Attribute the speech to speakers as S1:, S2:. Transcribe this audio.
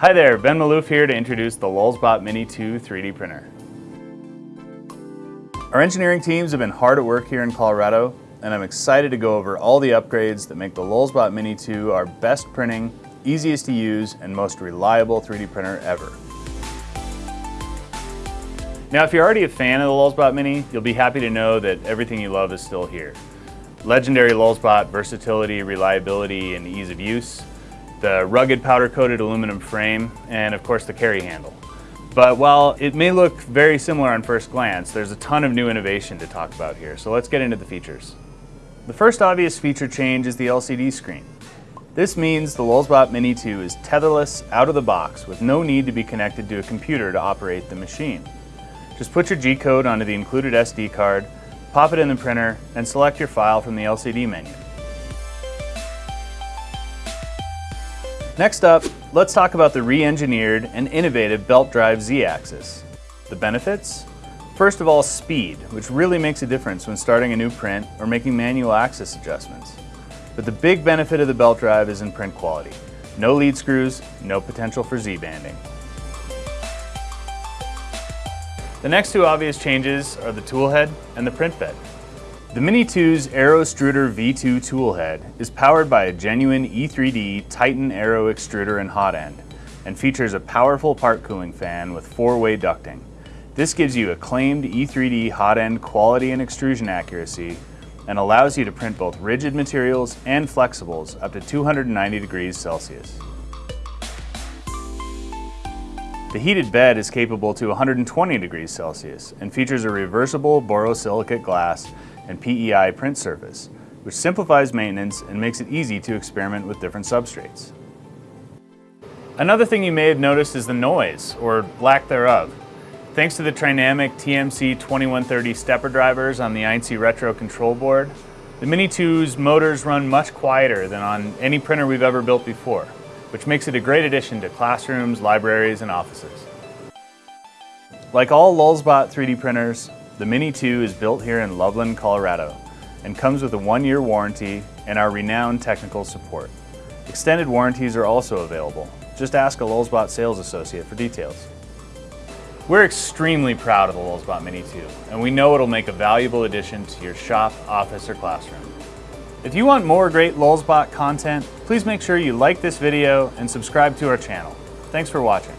S1: Hi there, Ben Maloof here to introduce the Lulzbot Mini 2 3D printer. Our engineering teams have been hard at work here in Colorado, and I'm excited to go over all the upgrades that make the Lulzbot Mini 2 our best printing, easiest to use, and most reliable 3D printer ever. Now, if you're already a fan of the Lulzbot Mini, you'll be happy to know that everything you love is still here. Legendary Lulzbot versatility, reliability, and ease of use, the rugged powder-coated aluminum frame, and of course the carry handle. But while it may look very similar on first glance, there's a ton of new innovation to talk about here, so let's get into the features. The first obvious feature change is the LCD screen. This means the Lulzbot Mini 2 is tetherless out of the box with no need to be connected to a computer to operate the machine. Just put your G-code onto the included SD card, pop it in the printer, and select your file from the LCD menu. Next up, let's talk about the re-engineered and innovative belt drive Z-axis. The benefits? First of all, speed, which really makes a difference when starting a new print or making manual axis adjustments. But the big benefit of the belt drive is in print quality. No lead screws, no potential for Z-banding. The next two obvious changes are the tool head and the print bed. The Mini 2's Aero Extruder V2 toolhead is powered by a genuine E3D Titan Aero extruder and hot end and features a powerful part cooling fan with four-way ducting. This gives you acclaimed E3D hot end quality and extrusion accuracy and allows you to print both rigid materials and flexibles up to 290 degrees Celsius. The heated bed is capable to 120 degrees Celsius and features a reversible borosilicate glass and PEI print surface, which simplifies maintenance and makes it easy to experiment with different substrates. Another thing you may have noticed is the noise, or lack thereof. Thanks to the Trinamic TMC 2130 stepper drivers on the Einsy Retro control board, the Mini 2's motors run much quieter than on any printer we've ever built before, which makes it a great addition to classrooms, libraries, and offices. Like all Lulzbot 3D printers, the Mini 2 is built here in Loveland, Colorado, and comes with a one-year warranty and our renowned technical support. Extended warranties are also available. Just ask a Lulzbot sales associate for details. We're extremely proud of the Lulzbot Mini 2, and we know it'll make a valuable addition to your shop, office, or classroom. If you want more great Lulzbot content, please make sure you like this video and subscribe to our channel. Thanks for watching.